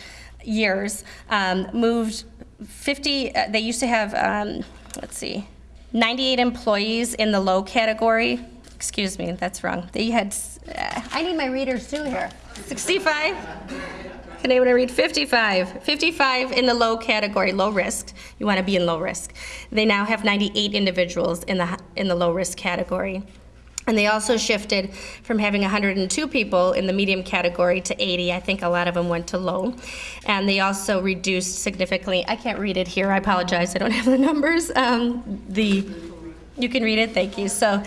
years, um, moved 50. Uh, they used to have, um, let's see, 98 employees in the low category. Excuse me, that's wrong. They had. Uh, I need my readers too here. 65. Can anyone read 55? 55 in the low category, low risk. You want to be in low risk. They now have 98 individuals in the in the low risk category. And they also shifted from having 102 people in the medium category to 80. I think a lot of them went to low. And they also reduced significantly, I can't read it here, I apologize, I don't have the numbers. Um, the, you can read it, thank you. So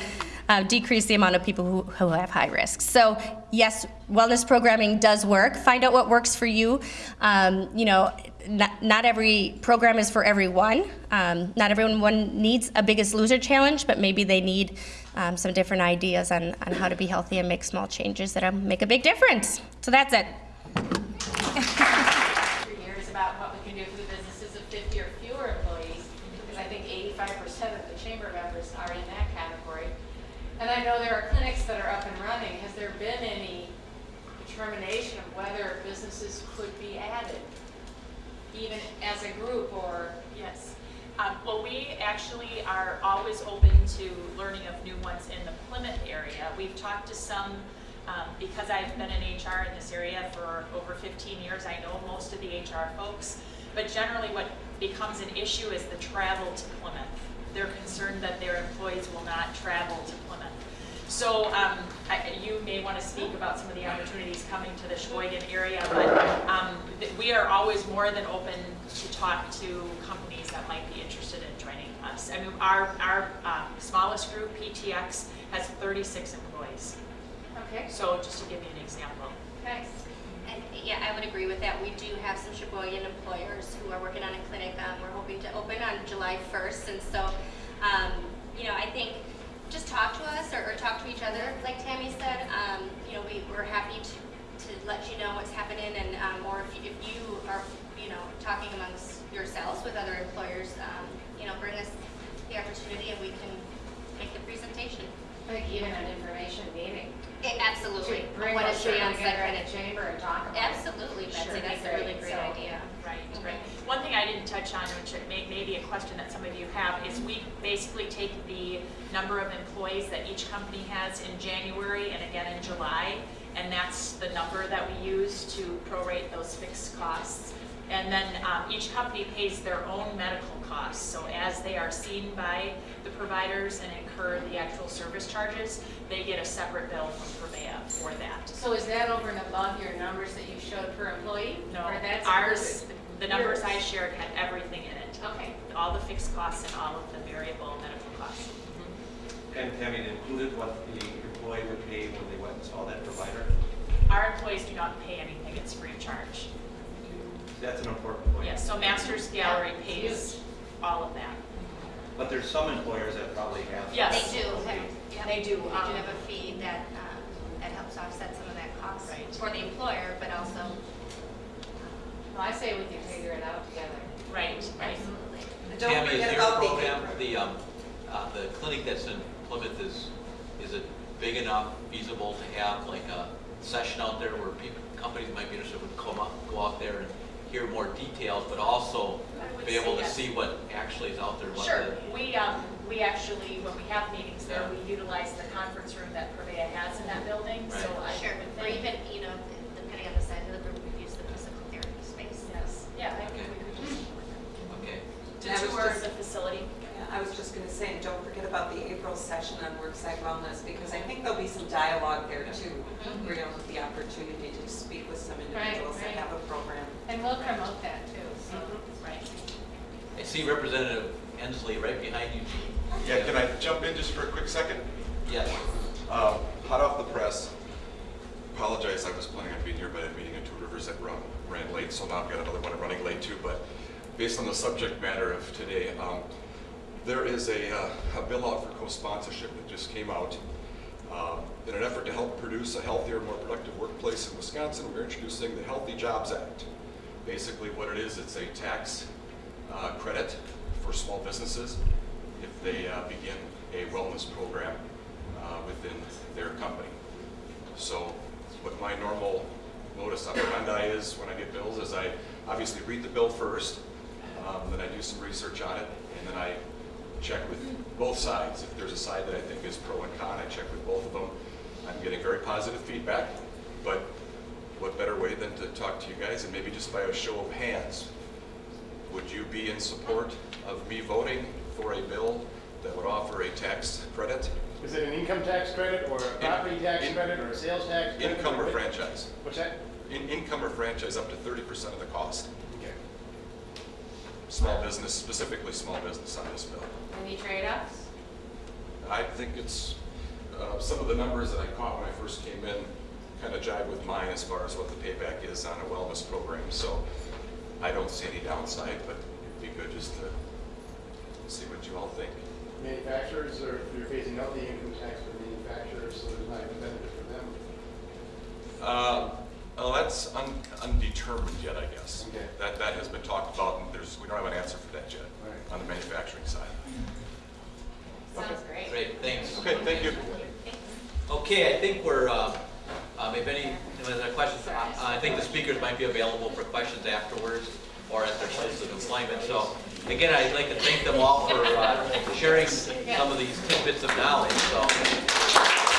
uh, decrease the amount of people who, who have high risk. So yes, wellness programming does work. Find out what works for you. Um, you know, not, not every program is for everyone. Um, not everyone needs a biggest loser challenge, but maybe they need um, some different ideas on, on how to be healthy and make small changes that make a big difference. So that's it. three years about what we can do for the businesses of 50 or fewer employees, because I think 85% of the chamber members are in that category. And I know there are clinics that are up and running. Has there been any determination of whether businesses could be added, even as a group or? Yes. Um, well, we actually are always open to learning of new ones in the Plymouth area. We've talked to some, um, because I've been in HR in this area for over 15 years, I know most of the HR folks. But generally what becomes an issue is the travel to Plymouth. They're concerned that their employees will not travel to Plymouth. So um, I- you may want to speak about some of the opportunities coming to the Sheboygan area, but um, we are always more than open to talk to companies that might be interested in joining us. I mean, our, our um, smallest group, PTX, has 36 employees. Okay, So just to give you an example. nice. And yeah, I would agree with that. We do have some Sheboygan employers who are working on a clinic. Um, we're hoping to open on July 1st. And so, um, you know, I think just talk to us or, or talk to each other, like Tammy said. Um, you know, we, we're happy to, to let you know what's happening. And um, or if you, if you are, you know, talking amongst yourselves with other employers, um, you know, bring us the opportunity and we can make the presentation. Like even an information meeting. Eh, absolutely. Bring What us the on-site the chamber and talk about it. Absolutely, Betsy. Sure, That's a really great. great So, idea. Right, right. One thing I didn't touch on, which may, may be a question that some of you have, is we basically take the number of employees that each company has in January and again in July, and that's the number that we use to prorate those fixed costs. And then um, each company pays their own medical costs, so as they are seen by the providers and incur the actual service charges, they get a separate bill from Prevea for that. So is that over and above your numbers that you showed per employee? No, Or that's ours, included? the numbers I shared had everything in it. Okay. All the fixed costs and all of the variable medical costs. Mm-hmm. And having included what the employee would pay when they went and saw that provider? Our employees do not pay anything, it's free of charge. That's an important point. Yes, so Masters Gallery Yeah, pays huge. all of that. But there's some employers that probably have. Yes. They do. have- yeah, They do, They do um, have a fee that, um, that helps offset some of that cost Right. for the employer, but also, Well, I say we can figure it out together. Right, right. absolutely. And Don't Tammy, is forget your about the program, apron. the, um, uh, the clinic that's in Plymouth is, is it big enough, feasible to have like a session out there where people, companies might be interested would come up, go out there and hear more details, but also be able say to yes. see what actually is out there? what Sure, the- we, um, we actually, when we have meetings there, Yeah. we utilize the conference room that Prevea has in that building, so I Sure, would or think. even, you know, depending on the size of the room, we use the physical therapy space. Yes, yeah, I think we could just, Okay, to I tour the facility. Yeah, I was just going to say, and don't forget about the April session on worksite wellness, because I think there'll be some dialogue there too, where you'll have the opportunity to speak with some individuals that right. have a program. And we'll promote that too, so. Right. I see Representative Endsley right behind you, Yeah, can I jump in just for a quick second? Yes, Um, Hot off the press, apologize, I was planning on being here, but I had a meeting in Two Rivers that run, ran late, so now I've got another one I'm running late too, but based on the subject matter of today, um, there is a, uh, a bill out for co-sponsorship that just came out. Um, In an effort to help produce a healthier, more productive workplace in Wisconsin, we're introducing the Healthy Jobs Act. Basically what it is, it's a tax uh, credit for small businesses if they uh, begin a wellness program uh, within their company. So what my normal modus operandi is when I get bills is I obviously read the bill first, um, then I do some research on it, and then I check with both sides. If there's a side that I think is pro and con, I check with both of them. I'm getting very positive feedback, but what better way than to talk to you guys and maybe just by a show of hands, would you be in support of me voting for a bill that would offer a tax credit, Is it an income tax credit or a property tax in- credit or a sales tax credit? income or what- franchise? What's that? In, income or franchise up to thirty percent of the cost. Okay. Small business, specifically small business on this bill. Any trade-offs? I think it's, uh, some of the numbers that I caught when I first came in kind of jive with mine as far as what the payback is on a wellness program. So I don't see any downside, but it'd be good just to see what you all think. Manufacturers, or if you're phasing out the income tax for manufacturers, so there's not a benefit for them. Uh, Oh, that's un- undetermined yet, I guess. Okay. That, that has been talked about, and there's, we don't have an answer for that yet Right. on the manufacturing side. Sounds great. great, thanks. Okay, thank you. Okay, I think we're, uh, um, if any, if there's any questions, uh, I think the speakers might be available for questions afterwards or at their place of employment. So again, I'd like to thank them all for uh, sharing some of these tidbits of knowledge, so